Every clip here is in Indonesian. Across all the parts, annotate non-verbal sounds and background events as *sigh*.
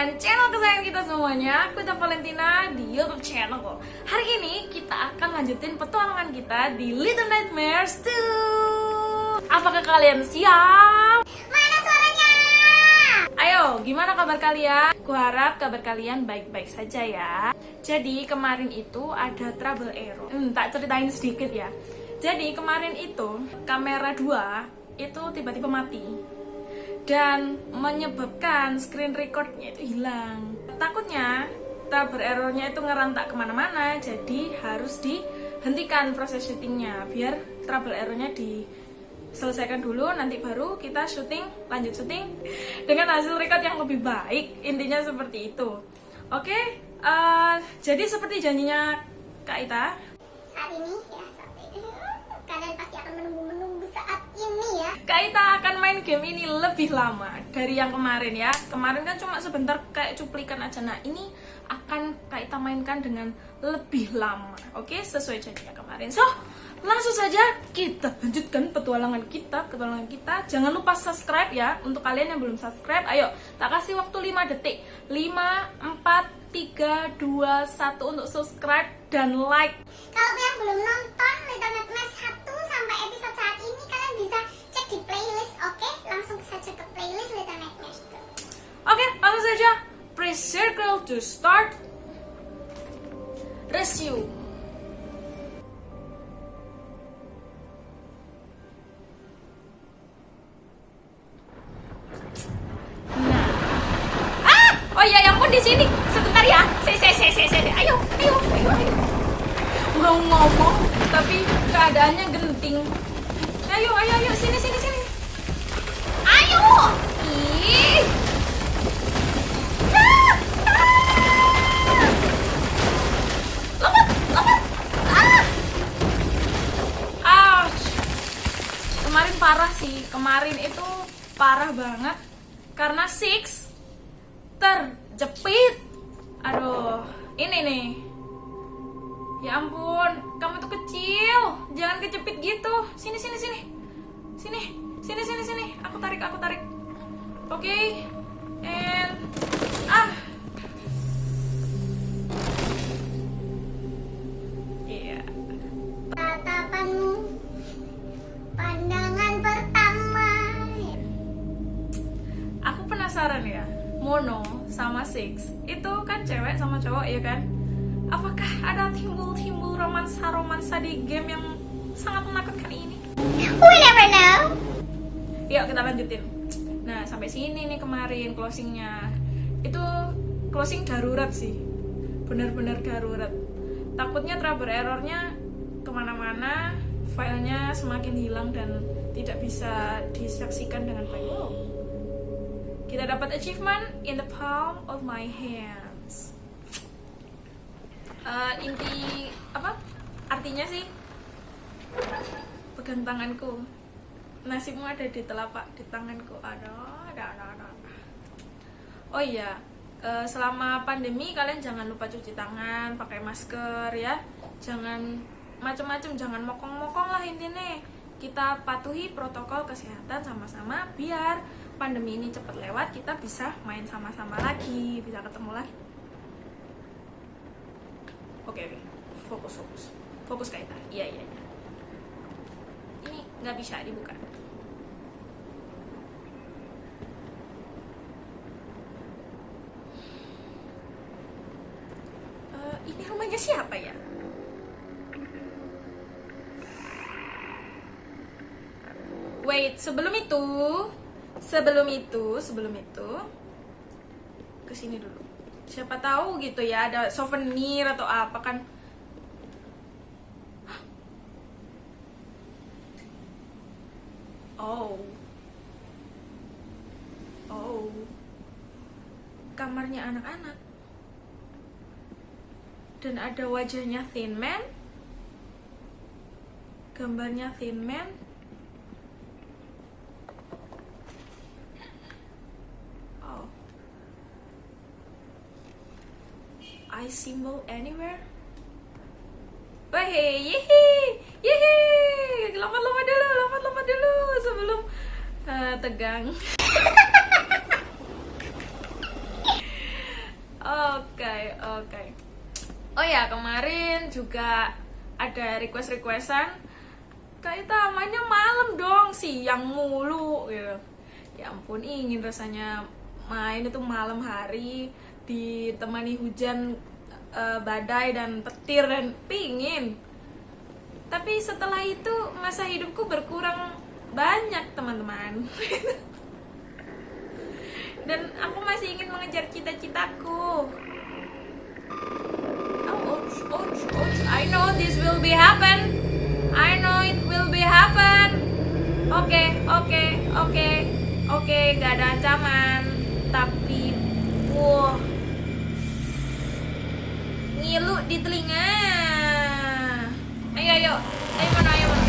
dengan channel kesayangan kita semuanya. Aku Valentina di Youtube channel Hari ini kita akan lanjutin petualangan kita di Little Nightmares 2 Apakah kalian siap? Mana suaranya? Ayo, gimana kabar kalian? Ku harap kabar kalian baik-baik saja ya. Jadi kemarin itu ada trouble error. Hmm, Tak ceritain sedikit ya. Jadi kemarin itu kamera 2 itu tiba-tiba mati dan menyebabkan screen recordnya itu hilang. Takutnya trouble errornya itu ngerantak ke mana-mana, jadi harus dihentikan proses syutingnya biar trouble errornya diselesaikan dulu, nanti baru kita syuting, lanjut syuting dengan hasil record yang lebih baik. Intinya seperti itu. Oke, uh, jadi seperti janjinya Kak Ita. Saat ini ya, saat ini kalian pasti akan menunggu-menunggu saat ini ya. Kak Ita akan main game ini lebih lama dari yang kemarin ya. Kemarin kan cuma sebentar kayak cuplikan aja. Nah, ini akan Kak Ita mainkan dengan lebih lama. Oke, sesuai janjinya kemarin. So, langsung saja kita lanjutkan petualangan kita, petualangan kita. Jangan lupa subscribe ya untuk kalian yang belum subscribe. Ayo, tak kasih waktu 5 detik. 5 4 3 2 1 untuk subscribe dan like. Kalau yang belum nonton Little Nightmares 1 sampai episode saat ini kalian bisa cek di playlist, oke? Langsung saja ke playlist Little Nightmares 2. Oke, langsung saja. Press circle to start. Resume. Oh iya, yang pun di sini. Sebentar ya. Se se se se se. Ayo, ayo, ayo, ayo. Mau ngomong tapi keadaannya genting. Ayo, ayo, ayo, sini, sini, sini. Ayo! Ih! Ah! Ah! Ah! Kemarin parah sih, kemarin itu parah banget karena Six terjepit. Aduh, ini nih. Ya ampun, kamu tuh kecil. Jangan kejepit gitu. Sini, sini, sini. Sini, sini, sini, sini. Aku tarik, aku tarik. Oke. And ah. Mono sama Six itu kan cewek sama cowok ya kan? Apakah ada timbul-timbul romansa-romansa di game yang sangat menakutkan ini? We never know. Yuk kita lanjutin. Nah sampai sini nih kemarin closingnya. Itu closing darurat sih, benar-benar darurat. Takutnya trouble errornya ke mana-mana, filenya semakin hilang dan tidak bisa disaksikan dengan baik. Wow. Kita dapat achievement in the palm of my hands. Eh, inti apa? Artinya sih pegang tanganku. Nasibmu ada di telapak di tanganku. Aduh ada ada ada. Oh iya eh, selama pandemi kalian jangan lupa cuci tangan pakai masker ya. Jangan macem-macem jangan mokong-mokong lah intinya. Kita patuhi protokol kesehatan sama-sama biar pandemi ini cepat lewat kita bisa main sama-sama lagi bisa ketemu lagi. Oke oke. Fokus fokus. Fokus kaita iya iya iya. Ini nggak bisa dibuka. Eh, ini rumahnya siapa ya? Wait sebelum itu sebelum itu sebelum itu ke sini dulu siapa tahu gitu ya ada souvenir atau apa kan Oh. Oh. Kamarnya anak-anak. Dan ada wajahnya Thin Man. Gambarnya Thin Man. Oh. I symbol anywhere. Wah, yehe, yehe, lompat-lompat dulu, lompat-lompat dulu sebelum eh, tegang. *laughs* Oke, oke. Oh ya, kemarin juga ada request-requestan Kak Ita mainnya malam dong, siang mulu gitu. Ya ampun, ingin rasanya main itu malam hari ditemani hujan eh, badai dan petir dan pingin. Tapi setelah itu masa hidupku berkurang banyak, teman-teman. *laughs* dan aku masih ingin mengejar cita-citaku. Oh, ouch, ouch, ouch. I know this will be happen. I know it will be happen. Oke, oke, oke, oke, gak ada ancaman. Tapi, wah, ngilu di telinga. Ayo, ayo, ayo mana, ayo mana,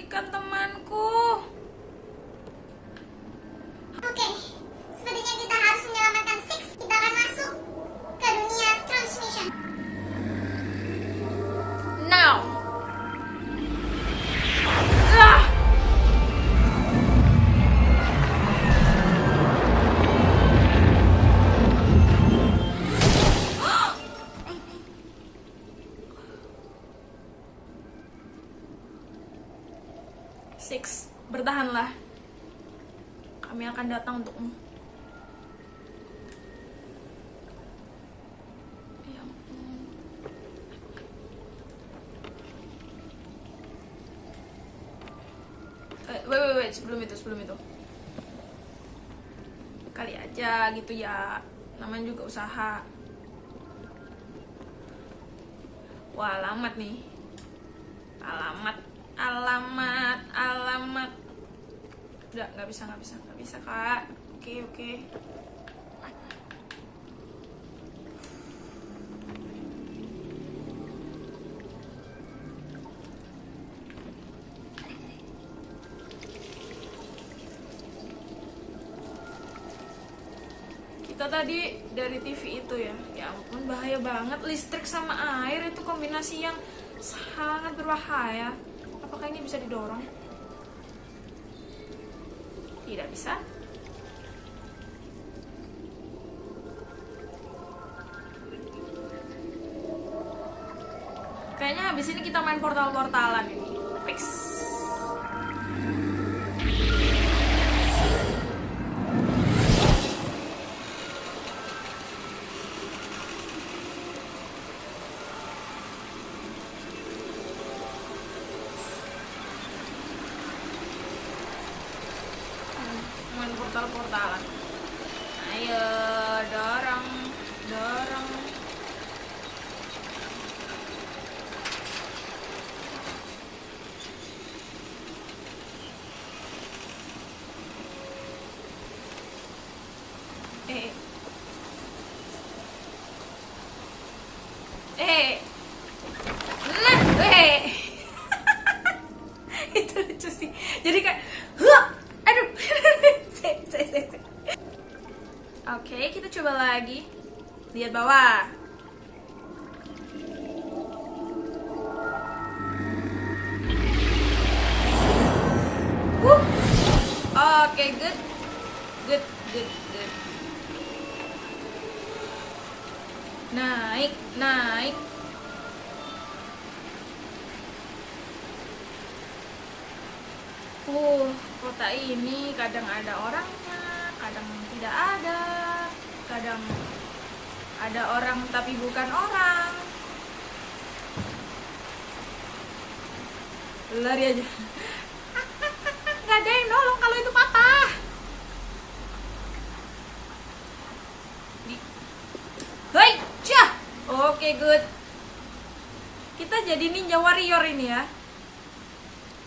ikan temanku. Sebelum itu. Kali aja gitu ya, namanya juga usaha. Wah, alamat nih. Alamat, alamat, alamat. Udah, nggak bisa, nggak bisa, nggak bisa, Kak. Oke, oke. Tadi dari TV itu ya. Ya ampun bahaya banget. Listrik sama air itu kombinasi yang sangat berbahaya. Apakah ini bisa didorong? Tidak bisa. Kayaknya habis ini kita main portal-portalan ini. Fix main portal-portalan ayo dorong dorong eh eh nah eh itu lucu sih jadi kayak "Hah! aduh Se, se, se, se. oke kita coba lagi lihat bawah. Oke good. Good good good. Naik naik. Uh, kota ini kadang ada orangnya, kadang tidak ada, kadang ada orang tapi bukan orang. Lari aja. Gak ada yang nolong kalau itu patah. Hei, cah. Oke, good. Kita jadi ninja warrior ini ya.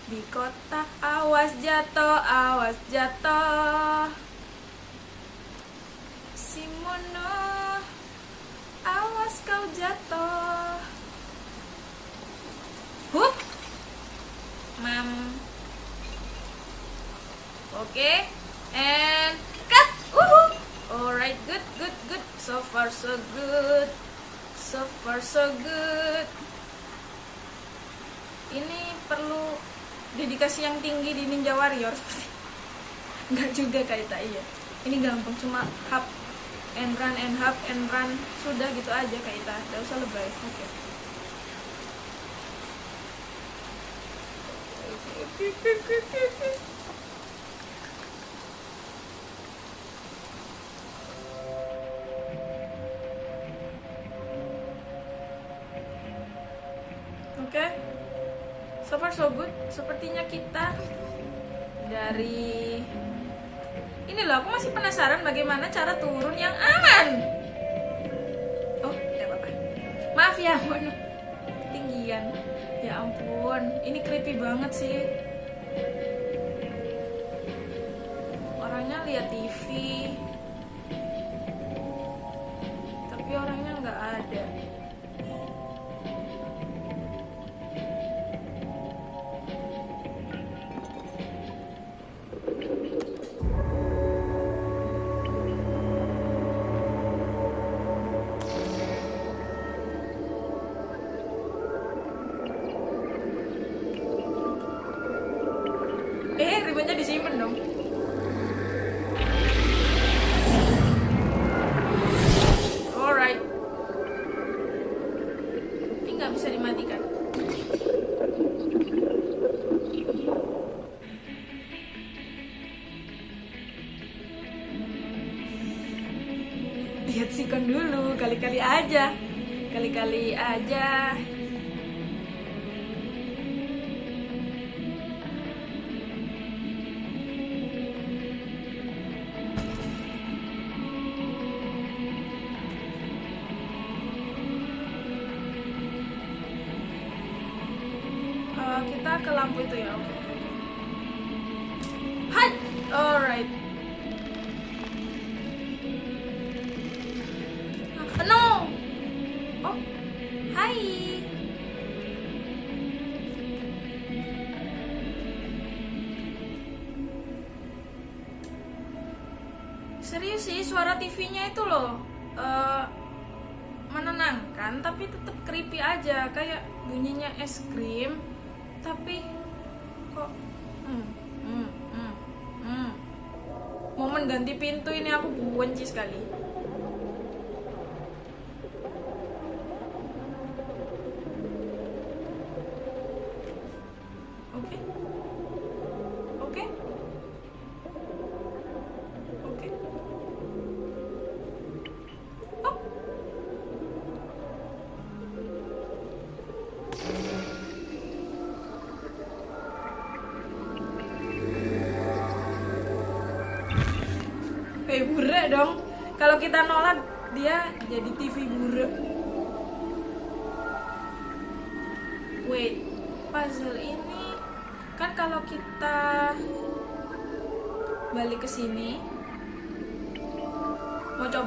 Di kota awas jatuh, awas jatuh. Jatuh. Hup. Mam. Oke. And cut. Alright, good, good, good. So far so good. So far so good. Ini perlu dedikasi yang tinggi di Ninja Warrior Enggak *laughs* juga kayak tak iya Ini gampang cuma hub and run and hub and run. Sudah gitu aja kayak tak Gak usah lebay. Oke Oke, oke. Oke. So far so good. Sepertinya kita Dari Ini loh aku masih penasaran Bagaimana cara turun yang aman. Oh ya apa-apa. Maaf ya mohon Ketinggian. Ya ampun Ini creepy banget sih. Orangnya lihat TV kali-kali aja. Eh, kita ke lampu itu ya oke oke suara TV-nya itu loh eh, menenangkan tapi tetap creepy aja kayak bunyinya es krim tapi kok hmm, hmm, hmm, hmm. momen ganti pintu ini aku benci sekali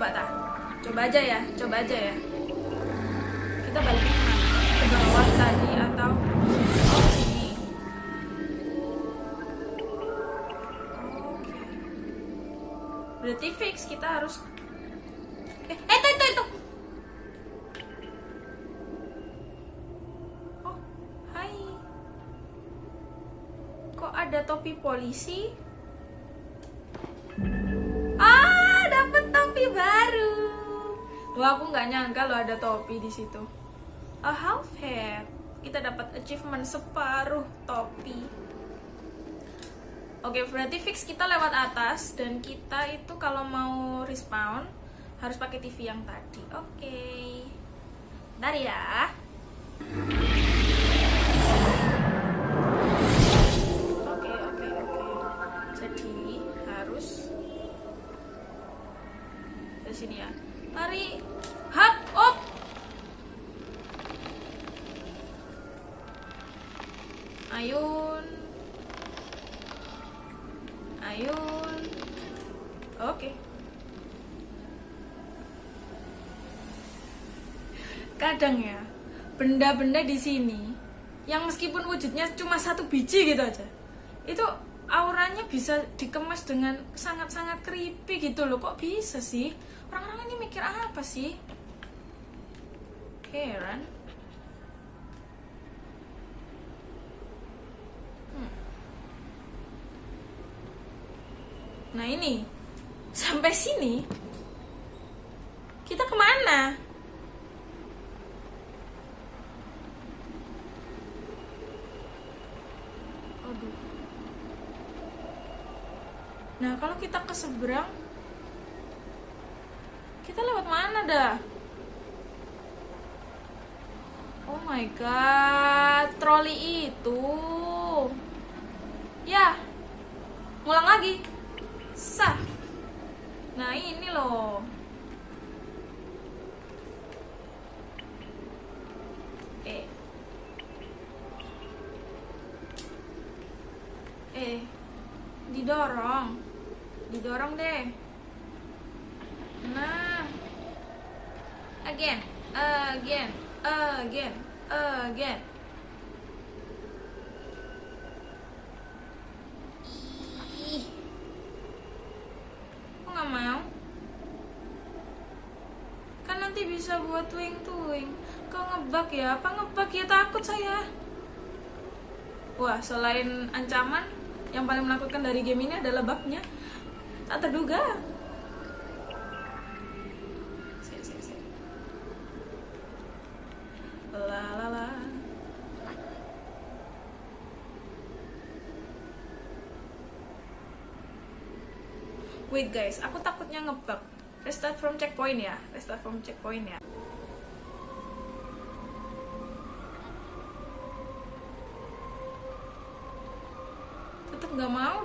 coba tak? Coba aja ya, coba aja ya. Kita balik ke mana? Ke bawah tadi atau sini? Oh. Oke. Berarti fix kita harus Eh, eh itu itu itu. Oh, hai. Kok ada topi polisi? Wah, aku nggak nyangka lo ada topi di situ. A half head. Kita dapat achievement separuh topi. Oke, berarti fix kita lewat atas dan kita itu kalau mau respawn harus pakai TV yang tadi. Oke. Bentar ya. Benda-benda di sini yang meskipun wujudnya cuma satu biji gitu aja. Itu auranya bisa dikemas dengan sangat-sangat creepy gitu loh. Kok bisa sih? Orang-orang ini mikir apa sih? Heran. Hmm. Nah ini sampai sini kita ke mana? Aduh. Nah kalau kita ke seberang, kita lewat mana dah? Oh my god, troli itu. Ya, ngulang lagi. Sah. Nah ini loh. Eh. Eh. Didorong. Didorong deh. Nah. Again. Again. Again. Again. Kok nggak mau? Kan nanti bisa buat twing-twing. Kau ngebug ya? Apa ngebug ya? Takut saya. Wah, selain ancaman, yang paling menakutkan dari game ini adalah bugnya. Tak terduga. La la la. Wait guys, aku takutnya ngebug. restart from checkpoint ya restart from checkpoint ya tetap nggak mau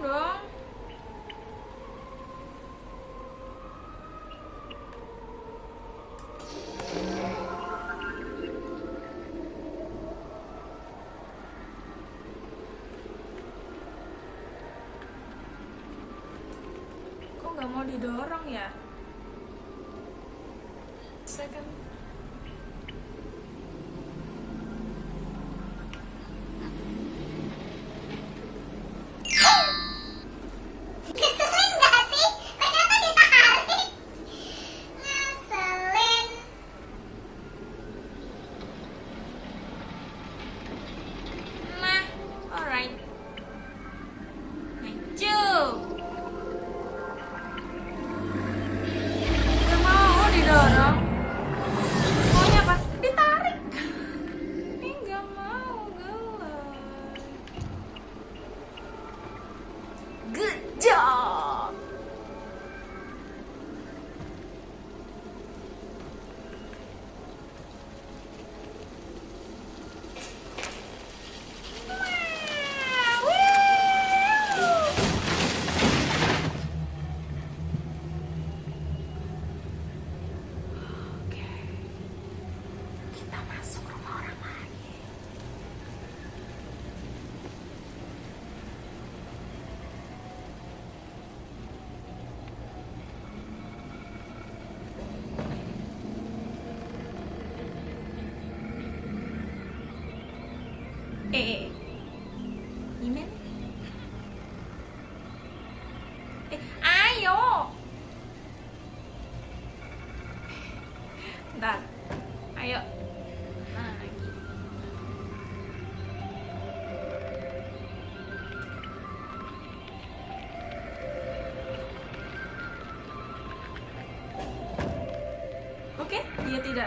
Good job.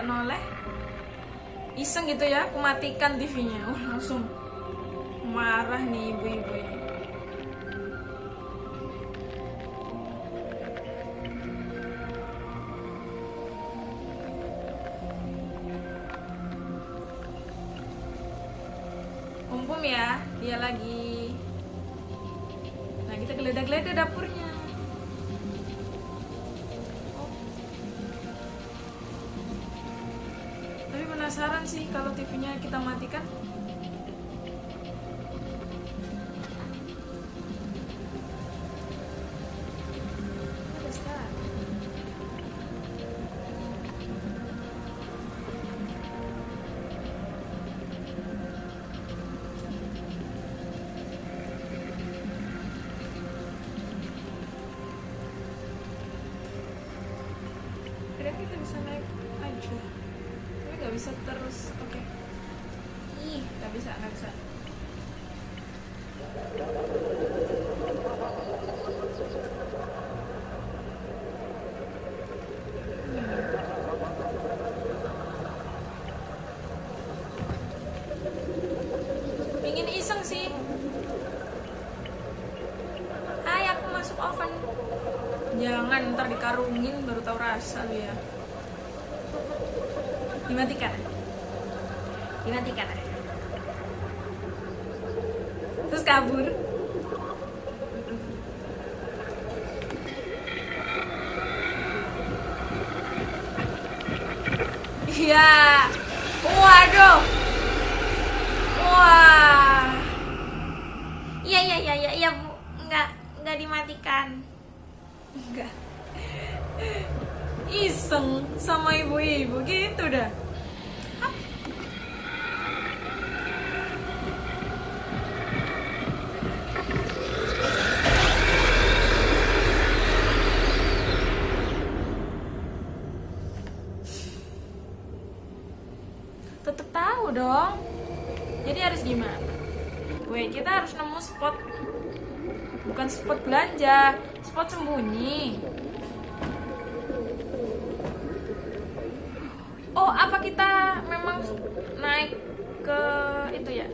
Noleh. Iseng gitu ya, aku matikan TV-nya. Wah, langsung marah nih ibu-ibu ini. Umpum ya, dia lagi. Nah, kita geledah-geledah dapurnya. Kalau TV-nya kita matikan. Rasa lu ya. Dimatikan. Dimatikan. Terus kabur. Iya. Waduh. Wah. Iya iya iya iya iya Bu. Enggak enggak dimatikan. Enggak. Iseng sama ibu-ibu gitu dah. Tetep tahu dong. Jadi harus gimana? Weh, kita harus nemu spot bukan spot belanja, spot sembunyi. Oh, apa kita memang naik ke itu ya?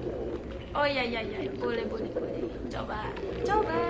Oh iya iya iya, boleh boleh boleh. Coba, coba.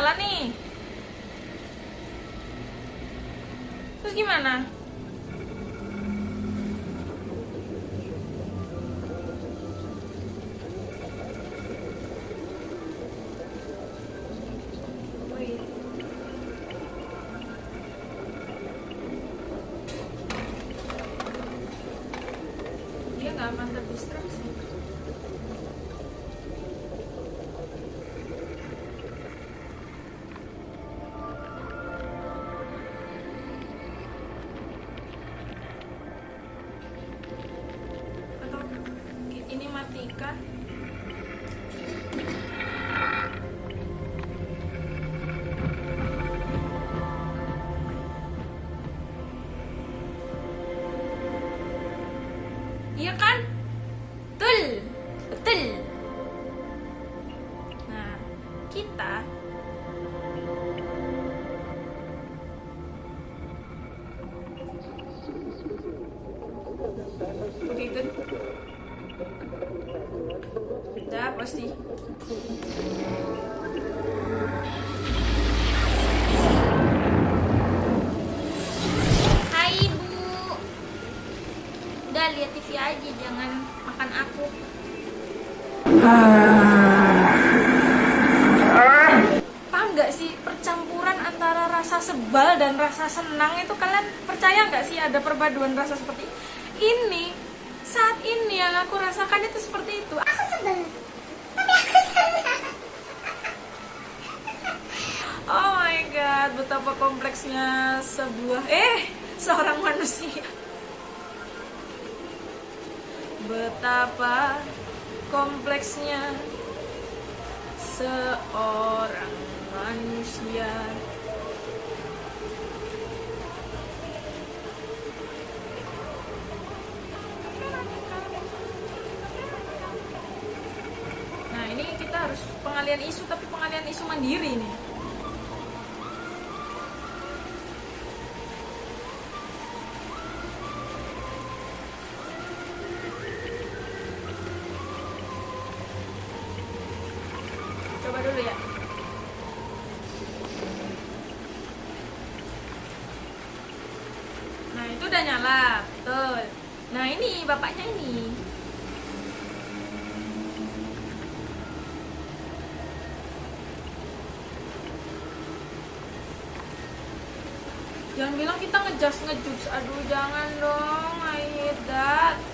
nyala nih. Terus gimana? Paham nggak sih percampuran antara rasa sebal dan rasa senang itu kalian percaya nggak sih ada perpaduan rasa seperti ini saat ini yang aku rasakan itu seperti itu. Aku sebel. Oh my god, betapa kompleksnya sebuah eh seorang manusia. Betapa kompleksnya. Seorang manusia. Nah ini kita harus pengalian isu tapi pengalian isu mandiri nih. jangan bilang kita ngejudge ngejudge. Aduh jangan dong I hate that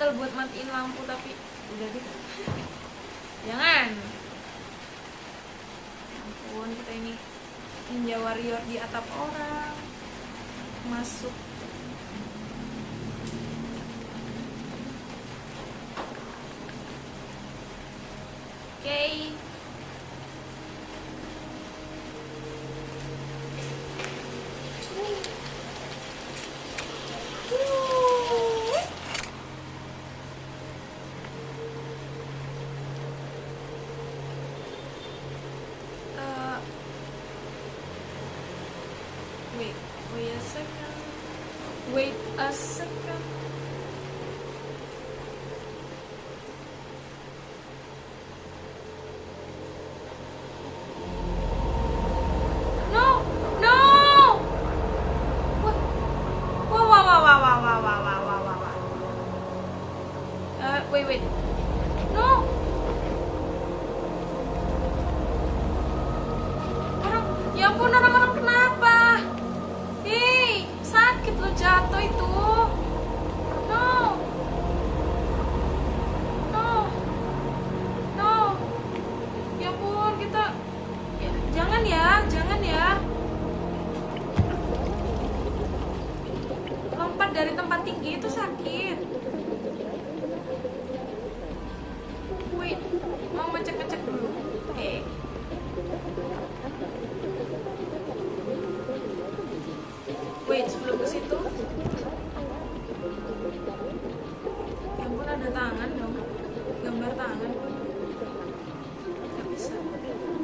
gatel buat matiin lampu tapi udah deh. *laughs* Jangan. Ya ampun kita ini ninja warrior di atap orang. Masuk. Oke. okay. Sebelum ke situ. Ya ampun ada tangan dong. Gambar tangan. Gak bisa.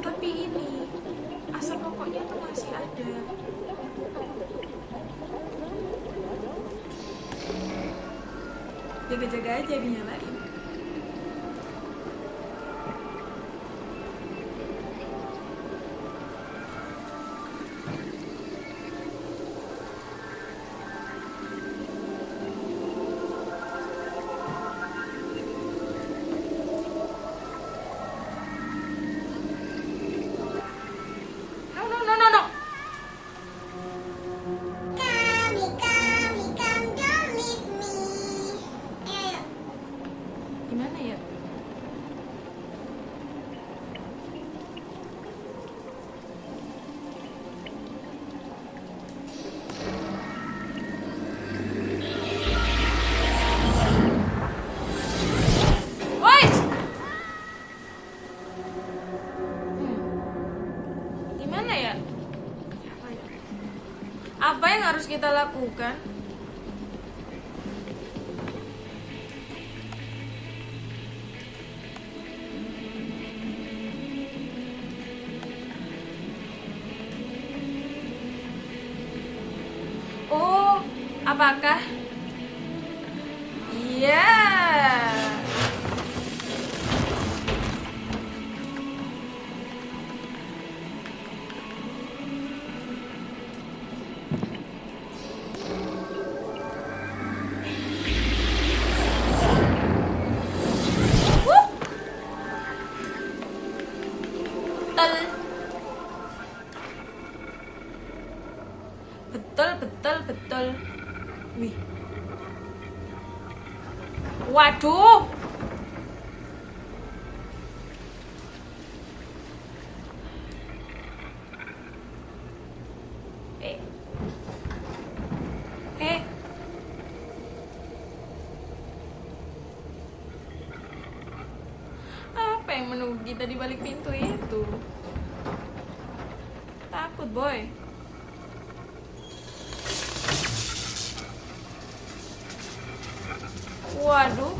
Tapi ini asap rokoknya tuh masih ada. Jaga-jaga aja dinyalain. Kita lakukan? Oh, apakah? Kita di balik pintu itu? Takut, boy. Waduh.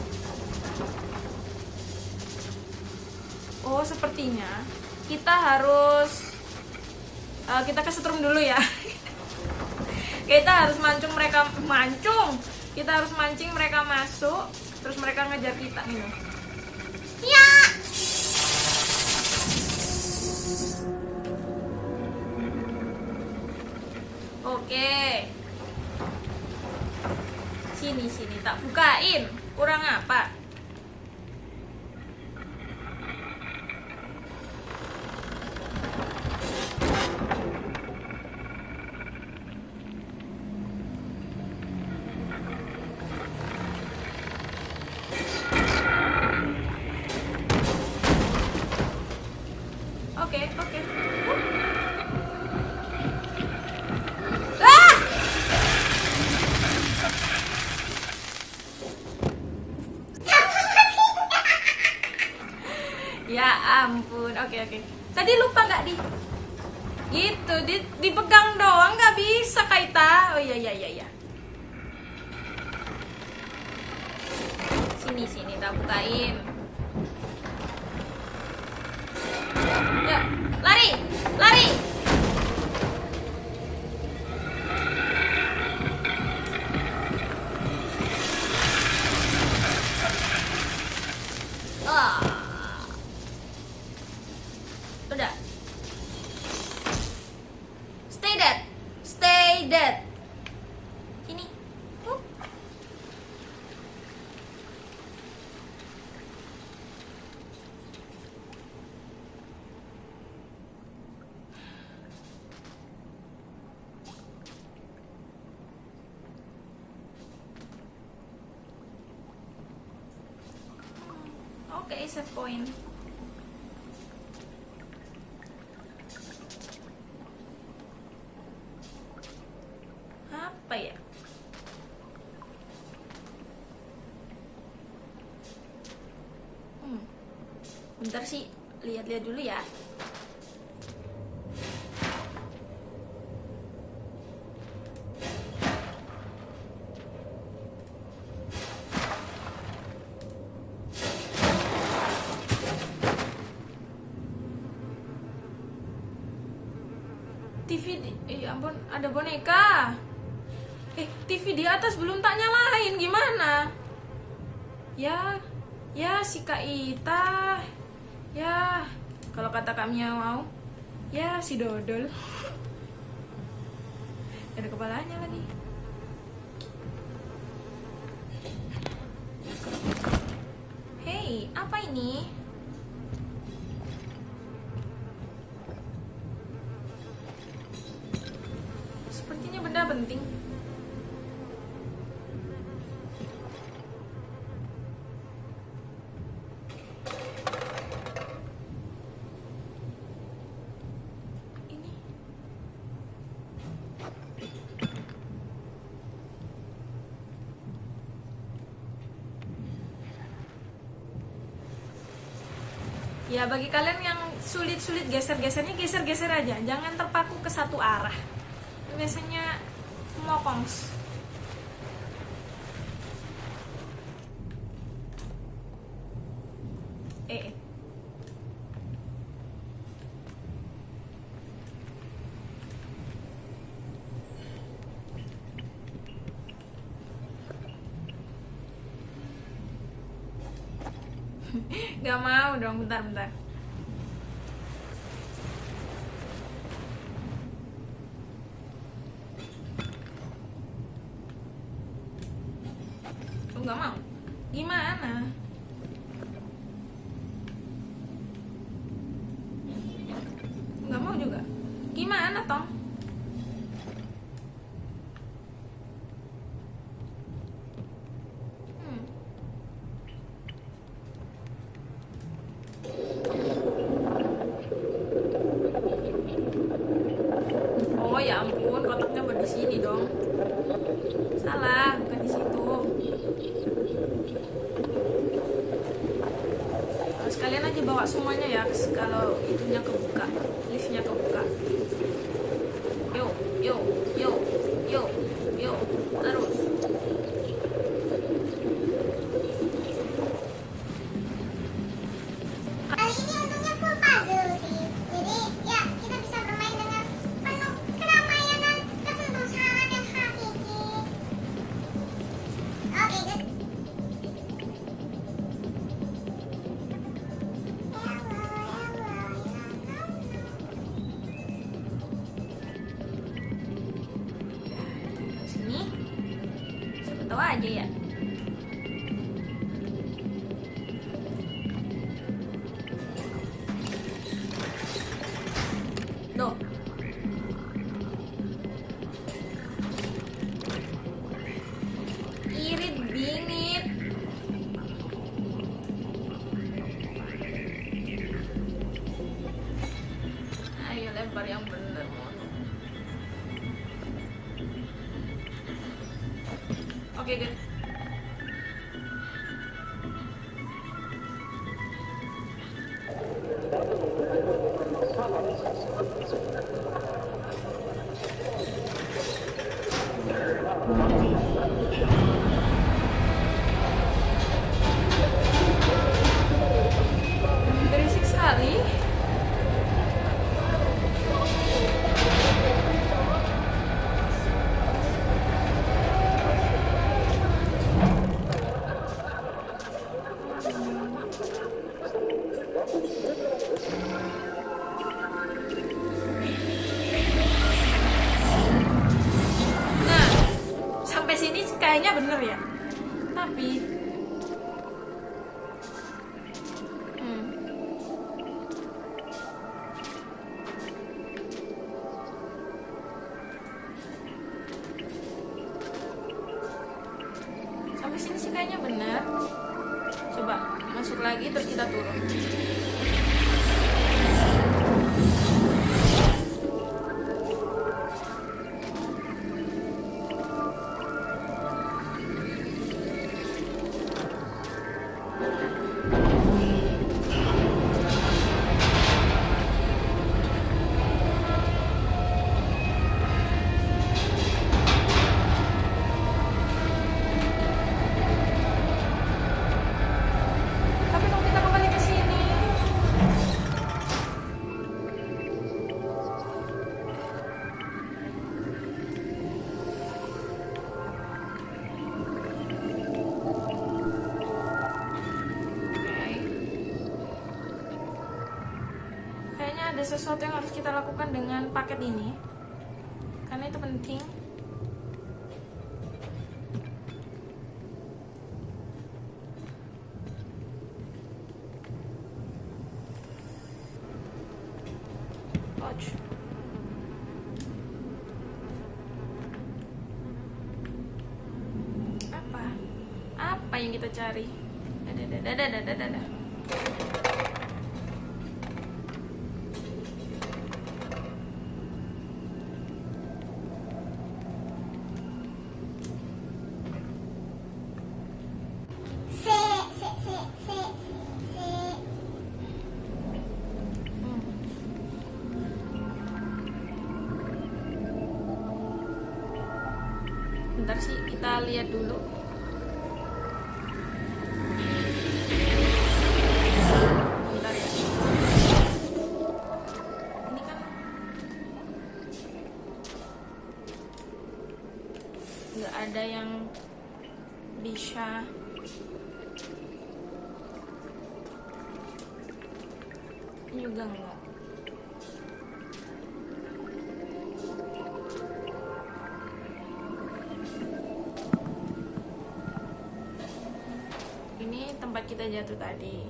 Oh, sepertinya kita harus eh, kita kesetrum dulu ya. *laughs* kita harus mancung mereka mancung. Kita harus mancing mereka masuk, terus mereka ngejar kita nih. Oke. Sini sini tak bukain. Kurang apa? Oke, oke. Tadi lupa nggak di? Gitu, di, dipegang doang nggak bisa Kaita. Oh iya iya iya iya. Sini sini tak bukain. Ya, lari, lari. Ah. Udah. Stay dead. Stay dead. Sini. Hup. Oke, save point. Apa ya? Hmm. Bentar sih, lihat-lihat dulu ya. Ada boneka. Eh TV di atas belum tak nyalain gimana? Ya ya si Kak Ita. Ya kalau kata Kak Mia mau. Ya si Dodol ada kepalanya lagi Hei, apa ini? Sepertinya benda penting. Ini. Bagi kalian yang sulit-sulit geser-gesernya geser-geser aja, jangan terpaku ke satu arah. Biasanya mokongs eh Gak mau dong, bentar-bentar Lu nggak mau? Gimana? Nggak mau juga? Gimana, Tong? Hmm. Oh ya ampun, kotaknya buat di sini dong. Salah, bukan di situ. Sekalian aja bawa semuanya ya kalau itunya kebuka liftnya kebuka sesuatu yang harus kita lakukan dengan paket ini. Karena itu penting. Juga enggak. Ini tempat kita jatuh tadi.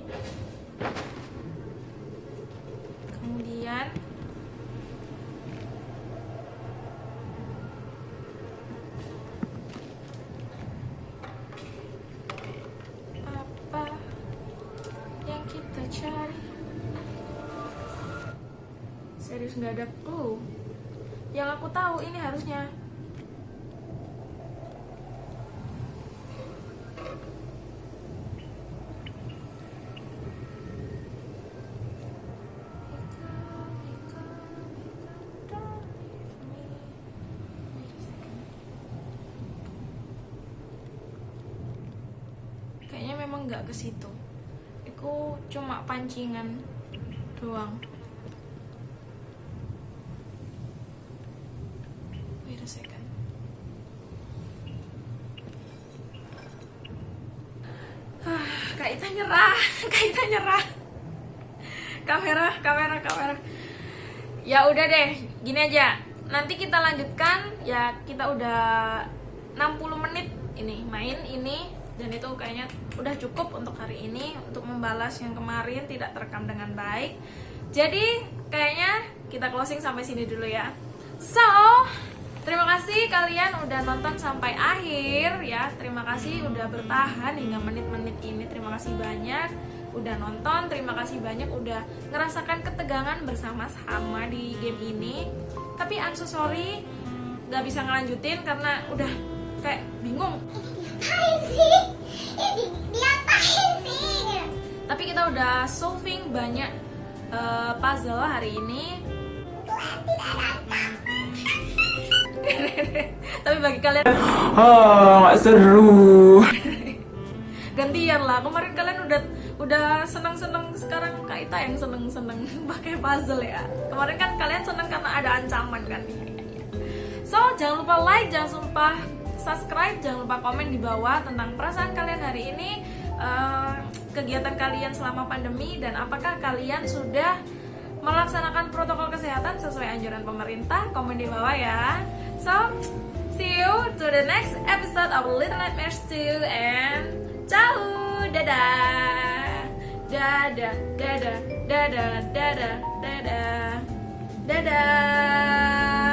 Nggak ke situ. Itu cuma pancingan doang. Wait a second. Ah, Kak nyerah, *laughs* Kak nyerah. Kamera, kamera, kamera. Ya udah deh, gini aja. Nanti kita lanjutkan. Ya kita udah 60 menit ini main ini dan itu kayaknya udah cukup untuk hari ini untuk membalas yang kemarin tidak terekam dengan baik. Jadi kayaknya kita closing sampai sini dulu ya. So, terima kasih kalian udah nonton sampai akhir ya. Terima kasih udah bertahan hingga menit-menit ini. Terima kasih banyak udah nonton. Terima kasih banyak udah ngerasakan ketegangan bersama-sama di game ini. Tapi I'm so sorry nggak bisa ngelanjutin karena udah kayak bingung. Diapain sih? Ini di, diapain sih? Tapi kita udah solving banyak eh, puzzle hari ini. *laughs* Tapi bagi kalian Ah, nggak seru. *laughs* gantian lah kemarin kalian udah udah seneng seneng sekarang kak Ita yang seneng seneng *laughs* pakai puzzle ya kemarin kan kalian seneng karena ada ancaman kan so jangan lupa like jangan lupa subscribe jangan lupa komen di bawah tentang perasaan kalian hari ini eh, kegiatan kalian selama pandemi dan apakah kalian sudah melaksanakan protokol kesehatan sesuai anjuran pemerintah. Komen di bawah ya. So, see you to the next episode of Little Nightmares 2 and ciao, dadah, dadah, dadah, dadah, dadah, dadah, dadah.